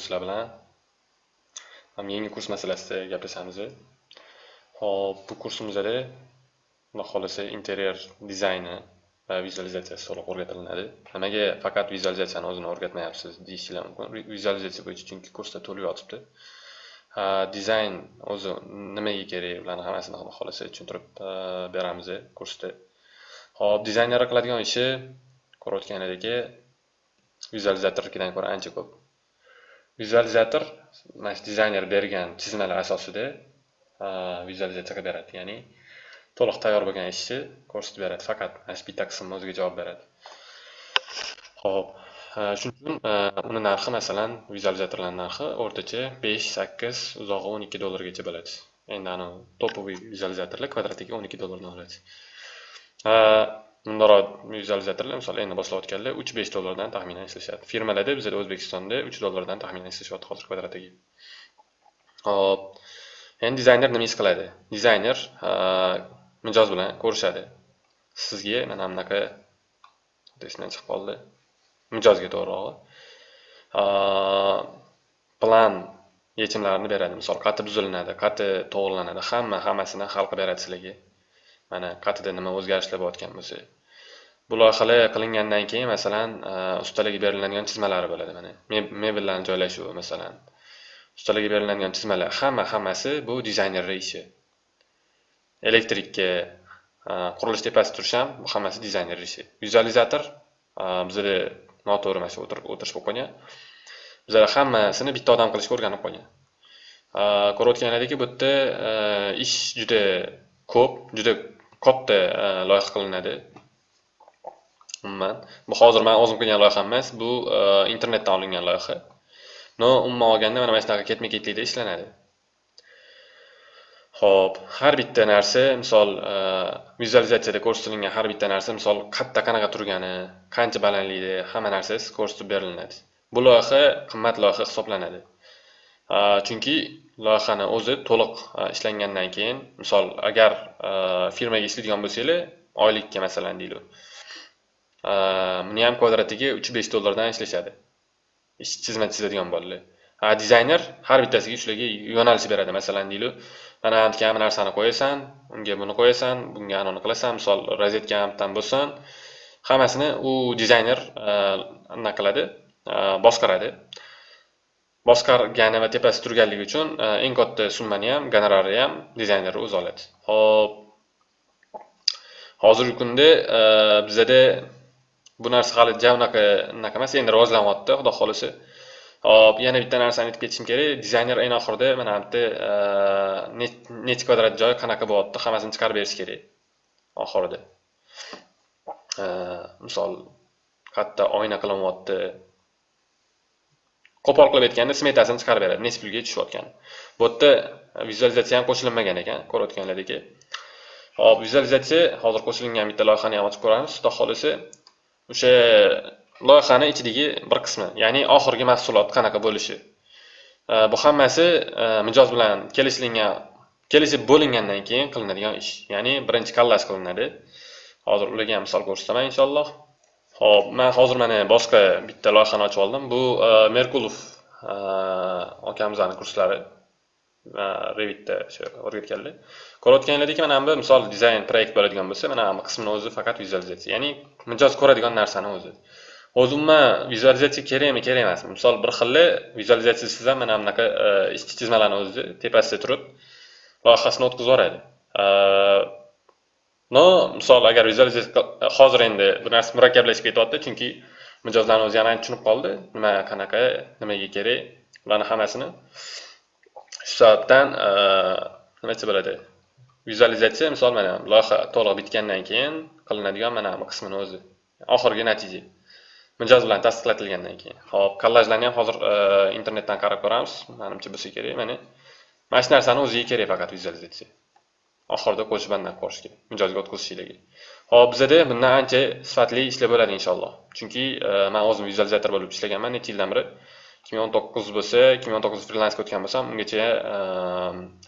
o'quvchilar sizlar bilan yangi kurs masalasida gaplashamiz hop bu kursimizda e xudo e xohlasa interyer dizayni va vizualizatsiyasi to'liq o'rgatilinadi e nimaga faqat vizualizatsiyani o'zini o'rgatmayapsiz deyishinglar mumkin vizualizatsiya bo'yicha chunki kursda to'lib yotibdi dizayn o'zi nimaga kerak bularni hammasini xudo xohlasa tushuntirib beramiz kursda hop dizaynerlar qiladigan ishi ko'rayotganingizdek vizualizatornikidan ko'ra ancha ko'p vizualizator mana shu dizayner bergan chizmalar asosida vizualizatsiya qilib beradi ya'ni to'liq tayyor bo'lgan ishni ko'rsatib beradi faqat mana shu bitta qismni o'ziga javob beradi. Ho'p shuning uchun uni narxi masalan vizualizatorlarni narxi o'rtacha besh sakkiz uzog'i o'n ikki dollargacha bo'ladi. Endi anavi topoviy vizualizatorlar kvadratiga o'n ikki dollardan oladi. Bundaroq vizualizatorlar misol endi boshlayotganlar uch besh dollardan taxminan ishlashadi firmalarda bizada o'zbekistonda uch dollardan taxminan ishlashyapti hozir kvadratiga. Hop. Endi dizayner nima ish qiladi? Dizayner mijoz bilan ko'rishadi. Sizga mana bunaqa esimdan chiqib qoldi. Mijozga to'g'rirog'i plan yechimlarini beradi. Misol qati buzilinadi qati to'g'irlanadi. Hamma hammasini hal qilib beradi sizlarga. Mana qayerda nima o'zgarishlar bo'layotgan bo'lsa bu loyihalar qilingandan keyin masalan e, ustalarga beriladigan chizmalari bo'ladi. Mana mebellarni joylashuvi masalan. Ustalarga beriladigan chizmalar. Hamma hammasi bu dizaynerni ishi elektrikka e, qurilish tepasida turish ham bu hammasi dizaynerni ishi vizualizator e, bizada noto'g'ri mana shu o'tirish bo'lib qolgan. Bizlar hammasini bitta odam qilishga o'rganib qolgan. Ko'rayotganlaringdek bu yerda ish juda ko'p juda katta e, loyiha qilinadi. Umuman. Bu hozir man o'zim qilgan loyiham emas bu e, internetdan olingan loyiha. No umuman olganda mana mana shunaqa ketma ketlikda ishlanadi. Ho'p har bitta narsa misol e, vizualizatsiyada ko'rsatilgan har bitta narsa misol qatta qanaqa turgani qancha balandlikda hamma narsasi ko'rsatib beriladi. Bu loyiha qimmat loyiha hisoblanadi. Chunki loyihani o'zi to'liq ishlangandan keyin misol agar firmaga ishlaydigan bo'lsanglar oylikka masalan deylik buni ham kvadratiga uch besh dollardan ishlashadi. Ish chizma chizadigan bolalar. Dizayner har bittasiga shularga yo'nalish beradi masalan deylik mana kabi narsani qo'yasan unga buni qo'yasan bunga anavini qilasan misol rozetka ham bo'lsin. Hammasini u dizayner anaqa qiladi? Boshqaradi. Boshqargani va tepasida turganligi uchun e, eng katta summani ham gonorari ham dizayner o'zi oladi. Ho'p hozirgi kunda e, bizada bu narsa hali ja unaqa unaqa emas endi rivojlanyapti xudo xohlasa. Hop yana bitta narsani aytib ketishim kerak. Dizayner eng oxirida mana bu yerda e, kvadrat joy qanaqa bo'lyapti hammasini chiqarib berish kerak oxirida. Misol katta oyna qilinyapti qo'pol qilib aytganda smetasini chiqarib beradi. Nechi pulga tushayotgan bu yerda vizualizatsiya ham qo'shilmagan ekan ko'rayotganlaringdek hop vizualizatsiya hozir qo'shilgan bitta loyihani ham ochib ko'ramiz. Xudo xohlasa o'sha loyihani ichidagi bir qismi ya'ni oxirgi mahsulot qanaqa bo'lishi. Bu hammasi e, mijoz bilan kelishilgan kelishib bo'lingandan keyin qilinadigan ish. Ya'ni birinchi kollaj qilinadi. Hozir ularga ham misol ko'rsataman inshaalloh. Ho'p man hozir mana boshqa bitta loyihani ochib oldim. Bu e, merkulov e, akamizni kurslari e, revitda o'sha o'rgatganlar ko'rayotganlaringdek mana bu misol dizayn proyekt bo'ladigan bo'lsa mana bu qismini o'zi faqat vizualizatsiya ya'ni mijoz ko'radigan narsani o'zi. O'zi umuman vizualizatsiya kerakmi kerak emasmi misol bir xilli vizualizatsiyasiz ham mana bunaqa ishchi chizmalarni o'zi tepasida turib loyihasini o'tkazib yuboradi. No misol agar vizualizatsiya hozir endi bu narsa murakkablashib ketyapti chunki mijozlarni o'zi yana tushunib qoldi. Nima qanaqa nimaga kerak bularni hammasini. Shu sababdan nimacha bo'ladi? Vizualizatsiya misol mana loyiha to'liq bitgandan keyin qilinadigan mana bu qismini o'zi. Oxirgi natija. Mijoz bilan tasdiqlatilgandan keyin. Hop kollajlarni ham hozir internetdan qarab ko'ramiz. Manimcha bo'lsa kerak mana mana shu narsani o'ziga kerak faqat vizualizatsiya oxirida qo'shib ko'rishga mijozga o'tkazishinglarga hop bizada bundan ancha sifatli ishlar bo'ladi inshaalloh. Chunki e, man o'zim vizualizator bo'lib ishlaganman necha yildan beri. ikki ming o'n to'qqiz bo'lsa ikki ming o'n to'qqiz frilansga o'tgan bo'lsam ungacha e,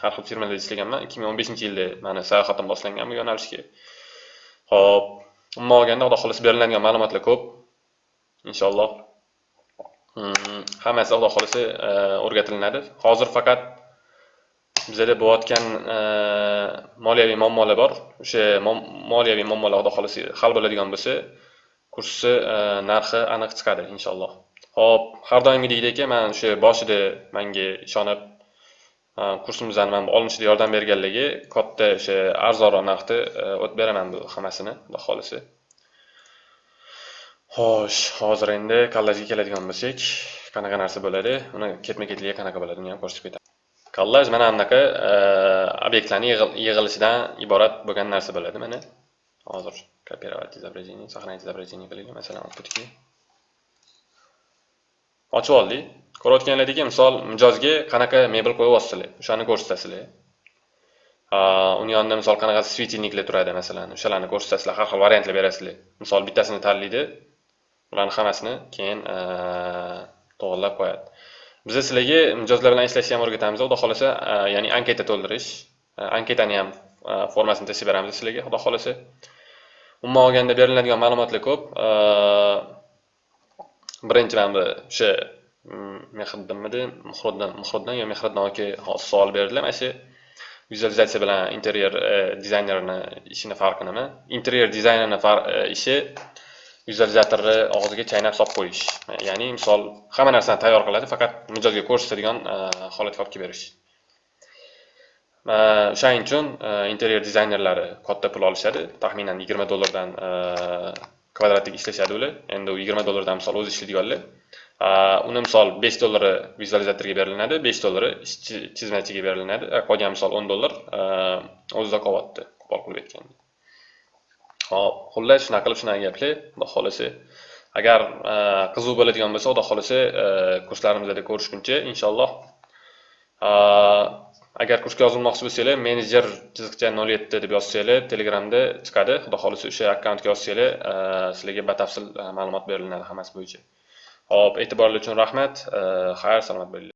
har xil firmalarda ishlaganman. ikki ming o'n beshinchi yilda mani sayohatim boshlangan bu yo'nalishga hop umuman olganda xudo xohlasa beriladigan ma'lumotlar ko'p. Inshaalloh. Hmm, hammasi xudo xohlasa e, o'rgatilinadi hozir faqat bizada bo'layotgan e, moliyaviy muammolar bor. O'sha moliyaviy muammolar xudo xohlasa hal bo'ladigan bo'lsa kursni e, narxi aniq chiqadi inshaalloh. Ho'p har doimgidek man o'sha boshida manga ishonib e, kursimizni mana olinishida yordam berganligi katta o'sha arzonroq narxda o'tib beraman bu hammasini xudo xohlasa xo'sh hozir endi kollajga keladigan bo'lsak qanaqa narsa bo'ladi? Uni ketma ketligi qanaqa bo'ladi uni ham ko'rsatib ketaman kollaj mana bunaqa eh, obyektlarni yig'ilishidan iborat bo'lgan narsa bo'ladi mana. Hozir копировать изображение сохранить изображение qilaylik masalan outputga ochib oldik. Ko'rayotganlaringdek misol mijozga qanaqa mebel qo'yyapsizlar o'shani ko'rsatasizlar uni yonida misol qanaqa svetilniklar turadi masalan o'shalarni ko'rsatasizlar har xil variantlar berasizlar. Misol bittasini tanlaydi ularni hammasini keyin eh, to'g'irlab qo'yadi. Biz sizlarga mijozlar bilan ishlashni ham o'rgatamiz. Xudo xohlasa e, ya'ni anketa to'ldirish e, anketani ham e, formasini tashlab beramiz sizlarga xudo xohlasa. Umuman olganda beriladigan ma'lumotlar ko'p. Birinchi mana bu o'sha mehriddinmidi muhriddin muhriddin yo mehriddin aka savol berdilar mana shu vizualizatsiya bilan interyer e, dizaynerini ishini farqi nima interyer dizaynerini ishi vizualizatorni og'ziga chaynab solib qo'yish. Ya'ni misol hamma narsani tayyor qiladi faqat mijozga ko'rsatadigan e, holatga olib kelib berish. E, O'shaning uchun e, interyer dizaynerlari katta pul olishadi. Taxminan yigirma dollardan kvadratiga kvadratlik ishlashadi ular. Endi u yigirma dollardan misol o'zi ishlaydiganlar uni misol besh dollari vizualizatorga beriladi besh dollari chizmachiga beriladi. Qolgan misol o'n dollar o'zida qolyapti qo'pol qilib aytganda hop xullas shunaqa qilib shunaqa gaplar xudo xohlasa. Agar e, qiziq bo'ladigan bo'lsa xudo xohlasa e, kurslarimizda ko'rishguncha inshaalloh. E, agar kursga yozilmoqchi bo'lsanglar menejer chiziqcha nol yetti deb yozsanglar telegramda chiqadi. Xudo xohlasa o'sha akkauntga yozsanglar sizlarga batafsil ma'lumot beriladi hammasi bo'yicha. Ho'p e'tiboringiz uchun rahmat. Xayr salomat bo'linglar.